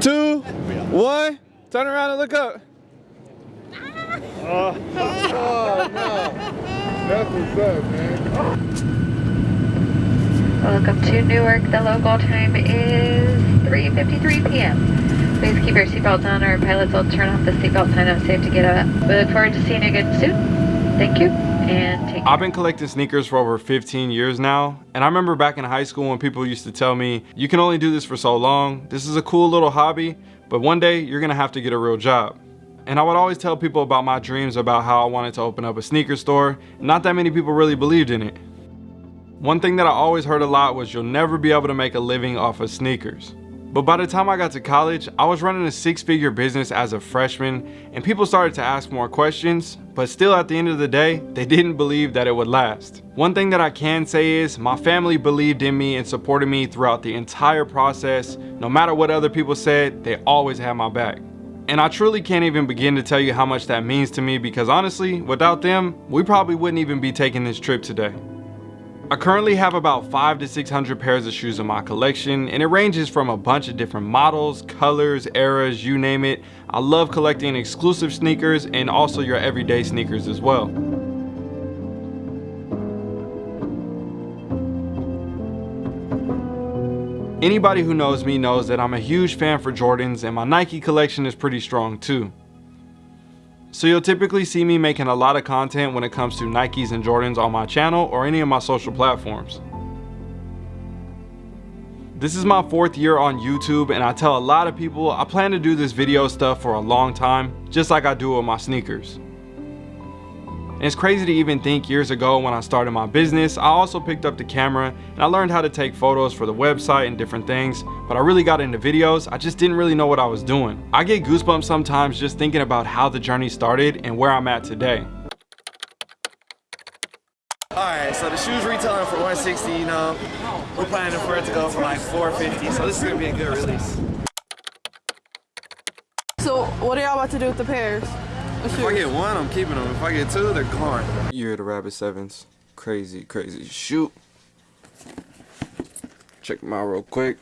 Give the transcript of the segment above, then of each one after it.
two, one. Turn around and look up. Oh, no. That's what's up, man. Welcome to Newark. The local time is 3.53 p.m. Please keep your seatbelts on. Our pilots will turn off the seatbelt sign up safe to get up. We look forward to seeing you again soon. Thank you and mm-hmm. take care. I've been collecting sneakers for over 15 years now, and I remember back in high school when people used to tell me, you can only do this for so long. This is a cool little hobby, but one day you're gonna have to get a real job. And I would always tell people about my dreams about how I wanted to open up a sneaker store. Not that many people really believed in it. One thing that I always heard a lot was you'll never be able to make a living off of sneakers. But by the time I got to college, I was running a six-figure business as a freshman and people started to ask more questions, but still at the end of the day, they didn't believe that it would last. One thing that I can say is my family believed in me and supported me throughout the entire process. No matter what other people said, they always had my back. And I truly can't even begin to tell you how much that means to me because honestly, without them, we probably wouldn't even be taking this trip today. I currently have about five to 600 pairs of shoes in my collection and it ranges from a bunch of different models, colors, eras, you name it. I love collecting exclusive sneakers and also your everyday sneakers as well. Anybody who knows me knows that I'm a huge fan for Jordans and my Nike collection is pretty strong too. So you'll typically see me making a lot of content when it comes to Nikes and Jordans on my channel or any of my social platforms. This is my fourth year on YouTube and I tell a lot of people I plan to do this video stuff for a long time, just like I do with my sneakers. And it's crazy to even think years ago when I started my business, I also picked up the camera and I learned how to take photos for the website and different things, but I really got into videos, I just didn't really know what I was doing. I get goosebumps sometimes just thinking about how the journey started and where I'm at today. Alright, so the shoes retailing for 160, you know, we're planning for it to go for like 450, so this is gonna be a good release. So what are y'all about to do with the pairs? Oh, if I get one, I'm keeping them. If I get two, they're gone. Year of the Rabbit Sevens. Crazy, crazy shoot. Check them out real quick.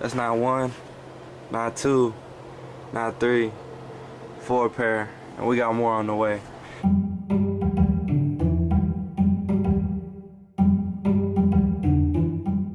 That's not one, not two, not three, four pair, and we got more on the way.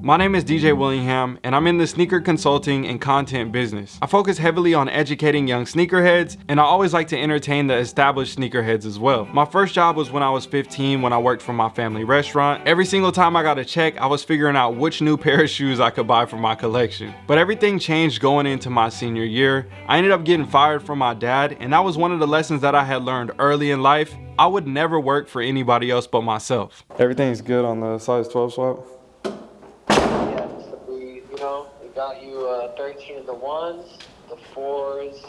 My name is DJ Willingham and I'm in the sneaker consulting and content business. I focus heavily on educating young sneakerheads and I always like to entertain the established sneakerheads as well. My first job was when I was 15 when I worked for my family restaurant. Every single time I got a check, I was figuring out which new pair of shoes I could buy for my collection. But everything changed going into my senior year. I ended up getting fired from my dad and that was one of the lessons that I had learned early in life. I would never work for anybody else but myself. Everything's good on the size 12 swap? Got you uh, 13 of the ones, the fours.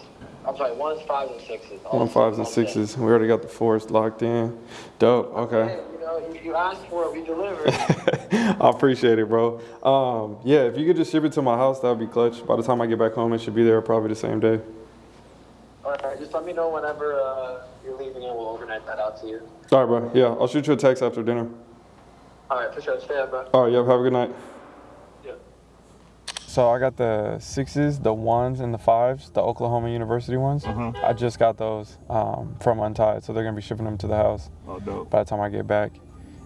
I'm sorry, ones, fives, and sixes. All One fives and sixes. We already got the fours locked in. Dope. Okay. you know, if you asked for it, we delivered. I appreciate it, bro. Um, yeah, if you could just ship it to my house, that would be clutch. By the time I get back home, it should be there probably the same day. All right, just let me know whenever uh, you're leaving and we'll overnight that out to you. All right, bro. Yeah, I'll shoot you a text after dinner. All right, for sure. Stay up, bro. All right, yep. Have a good night. So I got the sixes, the ones, and the fives, the Oklahoma University ones. Mhm. I just got those um, from Untied, so they're gonna be shipping them to the house. Oh, dope. By the time I get back,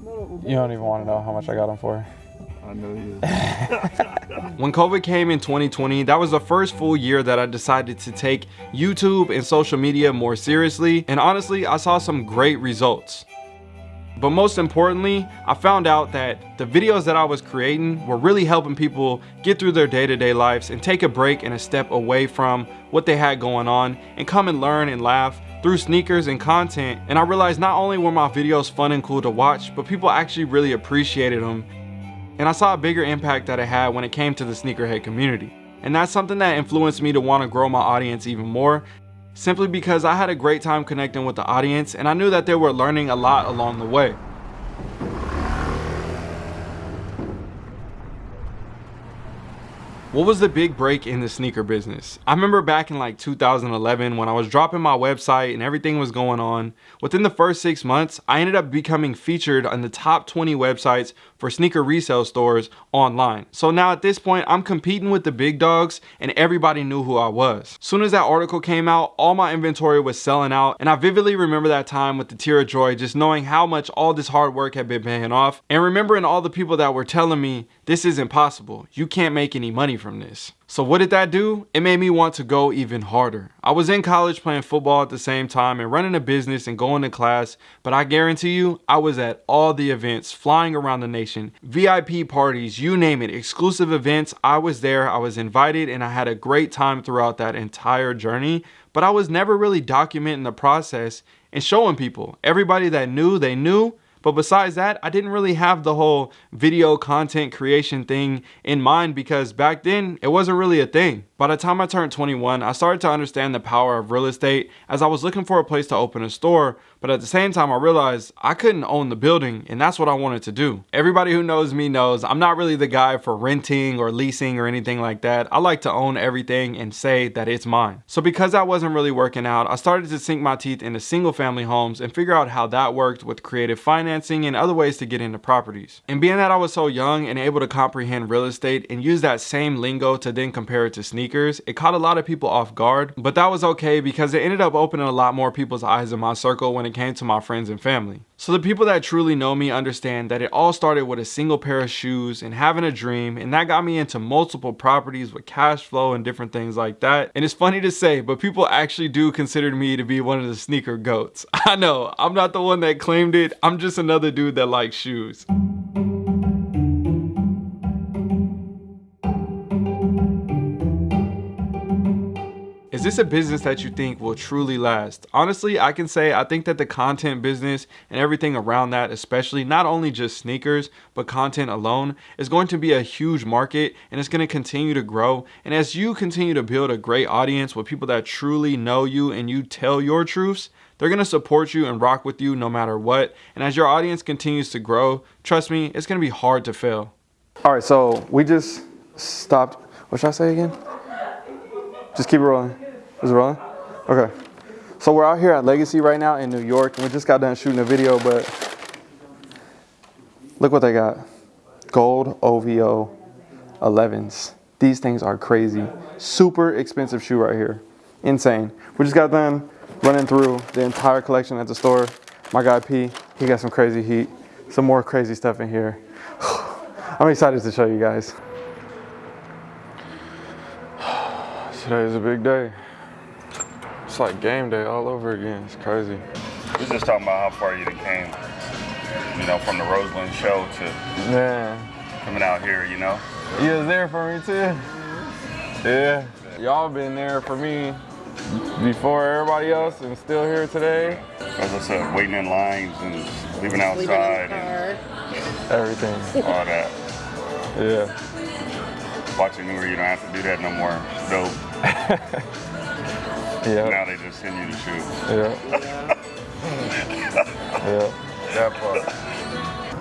you don't even want to know how much I got them for. I know you. When COVID came in 2020, that was the first full year that I decided to take YouTube and social media more seriously. And honestly, I saw some great results. But most importantly, I found out that the videos that I was creating were really helping people get through their day-to-day lives and take a break and a step away from what they had going on and come and learn and laugh through sneakers and content. And I realized not only were my videos fun and cool to watch, but people actually really appreciated them. And I saw a bigger impact that it had when it came to the sneakerhead community. And that's something that influenced me to want to grow my audience even more simply because I had a great time connecting with the audience and I knew that they were learning a lot along the way. What was the big break in the sneaker business? I remember back in like 2011 when I was dropping my website and everything was going on. Within the first six months, I ended up becoming featured on the top 20 websites for sneaker resale stores online. So now at this point, I'm competing with the big dogs and everybody knew who I was. Soon as that article came out, all my inventory was selling out and I vividly remember that time with the tear of joy just knowing how much all this hard work had been paying off and remembering all the people that were telling me this is impossible. You can't make any money from this. So what did that do? It made me want to go even harder. I was in college playing football at the same time and running a business and going to class, but I guarantee you, I was at all the events, flying around the nation, VIP parties, you name it, exclusive events. I was there, I was invited, and I had a great time throughout that entire journey, but I was never really documenting the process and showing people. Everybody that knew, they knew, but besides that, I didn't really have the whole video content creation thing in mind because back then it wasn't really a thing. By the time I turned 21, I started to understand the power of real estate as I was looking for a place to open a store, but at the same time I realized I couldn't own the building and that's what I wanted to do. Everybody who knows me knows I'm not really the guy for renting or leasing or anything like that. I like to own everything and say that it's mine. So because that wasn't really working out, I started to sink my teeth into single family homes and figure out how that worked with creative financing and other ways to get into properties. And being that I was so young and able to comprehend real estate and use that same lingo to then compare it to sneakers, sneakers. It caught a lot of people off guard, but that was okay because it ended up opening a lot more people's eyes in my circle when it came to my friends and family. So the people that truly know me understand that it all started with a single pair of shoes and having a dream, and that got me into multiple properties with cash flow and different things like that. And it's funny to say, but people actually do consider me to be one of the sneaker goats. I know, I'm not the one that claimed it, I'm just another dude that likes shoes. Is this a business that you think will truly last? Honestly, I can say I think that the content business and everything around that, especially not only just sneakers, but content alone, is going to be a huge market and it's going to continue to grow. And as you continue to build a great audience with people that truly know you and you tell your truths, they're going to support you and rock with you no matter what. And as your audience continues to grow, trust me, it's going to be hard to fail. All right, so we just stopped. What should I say again? Just keep rolling. Is it rolling? Okay. So we're out here at Legacy right now in New York, and we just got done shooting a video, but look what they got. Gold OVO 11s. These things are crazy. Super expensive shoe right here. Insane. We just got done running through the entire collection at the store. My guy P, he got some crazy heat. Some more crazy stuff in here. I'm excited to show you guys. Today is a big day. It's like game day all over again. It's crazy. We're just talking about how far you came, you know, from the Roseland show to Man. coming out here, you know. You was there for me too? Yeah. Y'all been there for me before everybody else and still here today. As I said, waiting in lines and leaving outside and Everything. all that. Yeah. Watching where you don't have to do that no more. Dope. Yeah. Now they just send you the shoes. Yeah. yeah. That part.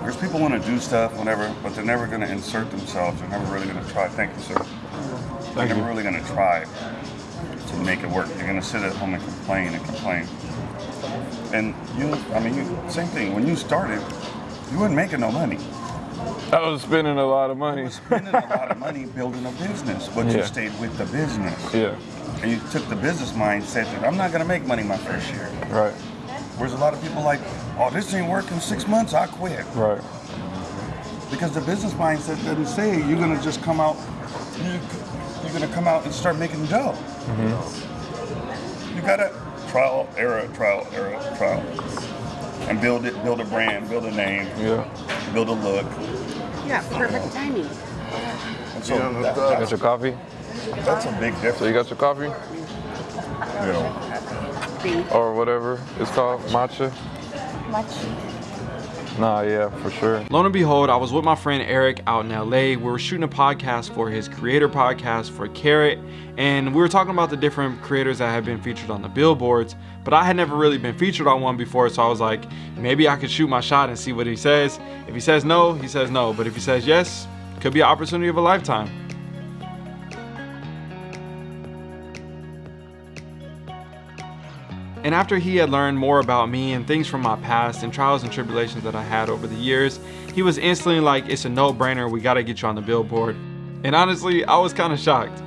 Because people want to do stuff, whenever, but they're never going to insert themselves. They're never really going to try. Thank you, sir. Thank They're never really going to try to make it work. They're going to sit at home and complain and complain. And you, I mean, you, same thing. When you started, you weren't making no money. I was spending a lot of money. Spending a lot of money building a business, but you stayed with the business. Yeah. And you took the business mindset that I'm not going to make money my first year. Right. Whereas a lot of people like, oh, this ain't working six months, I quit. Right. Because the business mindset doesn't say you're gonna just come out, you, you're gonna come out and start making dough. Mm -hmm. You gotta trial, error, trial, error, trial, and build it, build a brand, build a name, Yeah. build a look. Yeah, perfect timing. And so that- Got that's, your coffee? that's a big difference. So you got your coffee? You know, Or whatever it's called, matcha? Much. Nah, yeah, for sure. Lo and behold, I was with my friend Eric out in LA. We were shooting a podcast for his creator podcast for Carrot, and we were talking about the different creators that have been featured on the billboards. But I had never really been featured on one before, so I was like, maybe I could shoot my shot and see what he says. If he says no, he says no. But if he says yes, could be an opportunity of a lifetime. And after he had learned more about me and things from my past and trials and tribulations that I had over the years, he was instantly like, it's a no-brainer, we gotta get you on the billboard. And honestly, I was kind of shocked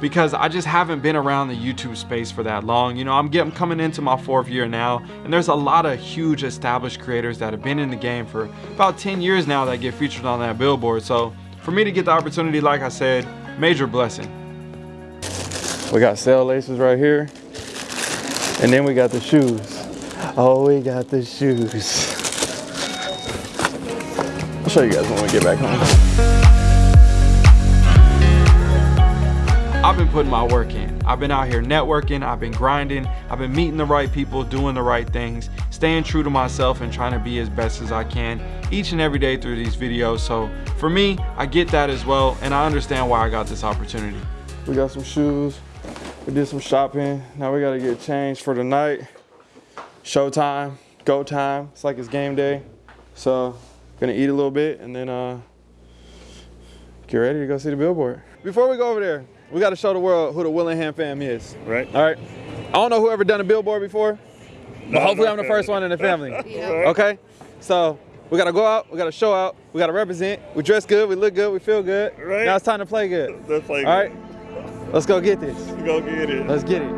because I just haven't been around the YouTube space for that long. You know, I'm getting coming into my fourth year now, and there's a lot of huge established creators that have been in the game for about 10 years now that get featured on that billboard. So for me to get the opportunity, like I said, major blessing. We got sail laces right here. And then we got the shoes. Oh, we got the shoes. I'll show you guys when we get back home. I've been putting my work in. I've been out here networking, I've been grinding, I've been meeting the right people, doing the right things, staying true to myself and trying to be as best as I can each and every day through these videos. So for me, I get that as well and I understand why I got this opportunity. We got some shoes, we did some shopping. Now we gotta get changed for the night. Showtime, go time. It's like it's game day. So gonna eat a little bit and then uh, get ready to go see the billboard. Before we go over there, we got to show the world who the Willingham fam is. Right. All right. I don't know who ever done a billboard before, but No, hopefully I'm the that. first one in the family. Yeah. Okay. So we got to go out. We got to show out. We got to represent. We dress good. We look good. We feel good. Right. Now it's time to play good. Let's play. All right. Let's go get this. Go get it. Let's get it.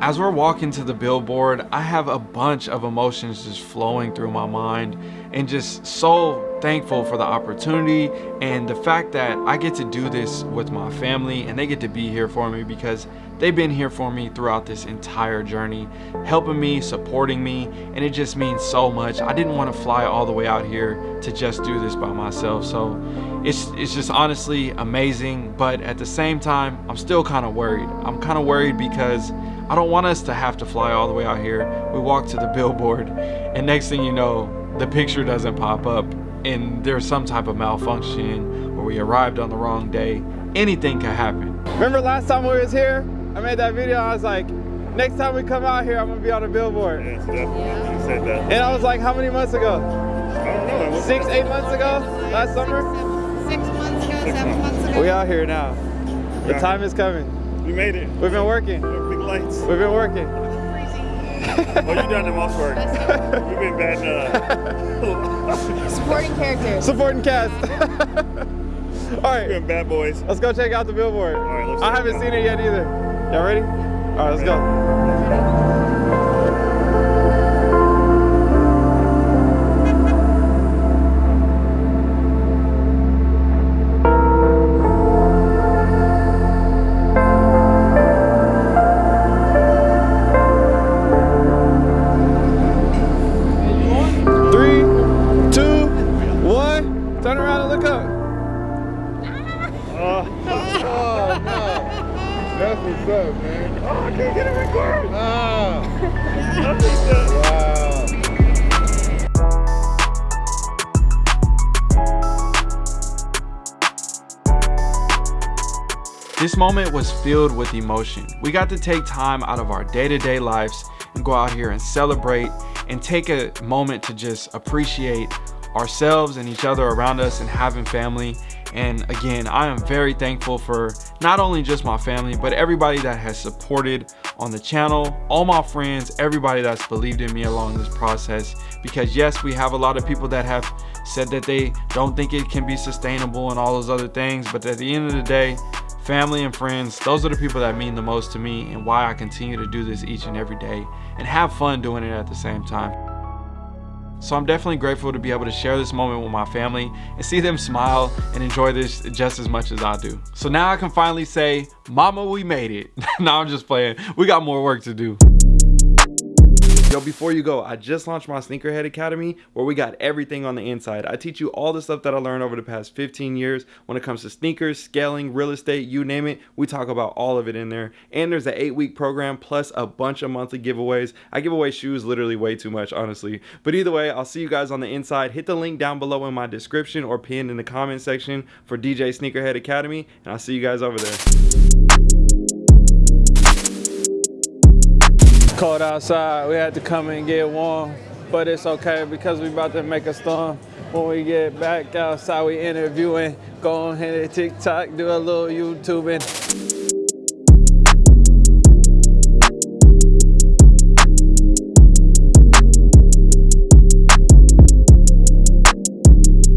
As we're walking to the billboard, I have a bunch of emotions just flowing through my mind and just so thankful for the opportunity and the fact that I get to do this with my family and they get to be here for me because they've been here for me throughout this entire journey, helping me, supporting me, and it just means so much. I didn't want to fly all the way out here to just do this by myself. So it's it's just honestly amazing, but at the same time, I'm still kind of worried. I'm kind of worried because I don't want us to have to fly all the way out here. We walk to the billboard, and next thing you know, the picture doesn't pop up, and there's some type of malfunction, or we arrived on the wrong day. Anything can happen. Remember last time we was here? I made that video. I was like, next time we come out here, I'm gonna be on the billboard. Yes, definitely. You said that. And I was like, how many months ago? I don't know. Six, eight months ago? Last summer? Six months ago, seven months ago. We out here now. The time is coming. We made it. We've been working. Big lights. We've been working. Oh, you done the most work. We've been bad. uh, Supporting characters. Supporting cast. All right, we've bad boys. let's go check out the billboard. All right, let's I haven't it seen it yet either. Y'all ready? All right, let's go. Oh. This moment was filled with emotion. We got to take time out of our day-to-day lives and go out here and celebrate and take a moment to just appreciate ourselves and each other around us and having family. And again, I am very thankful for not only just my family, but everybody that has supported on the channel, all my friends, everybody that's believed in me along this process. Because yes, we have a lot of people that have said that they don't think it can be sustainable and all those other things. But at the end of the day, family and friends, those are the people that mean the most to me and why I continue to do this each and every day and have fun doing it at the same time. So I'm definitely grateful to be able to share this moment with my family and see them smile and enjoy this just as much as I do. So now I can finally say, mama, we made it. no, I'm just playing. We got more work to do. Yo, before you go, I just launched my Sneakerhead Academy where we got everything on the inside. I teach you all the stuff that I learned over the past 15 years when it comes to sneakers, scaling, real estate, you name it. We talk about all of it in there. And there's an eight week program plus a bunch of monthly giveaways. I give away shoes literally way too much, honestly. But either way, I'll see you guys on the inside. Hit the link down below in my description or pinned in the comment section for DJ Sneakerhead Academy. And I'll see you guys over there. Cold outside, we had to come and get warm. but it's okay because we about to make a storm. When we get back outside, we interviewing, go on hit TikTok, do a little YouTubing.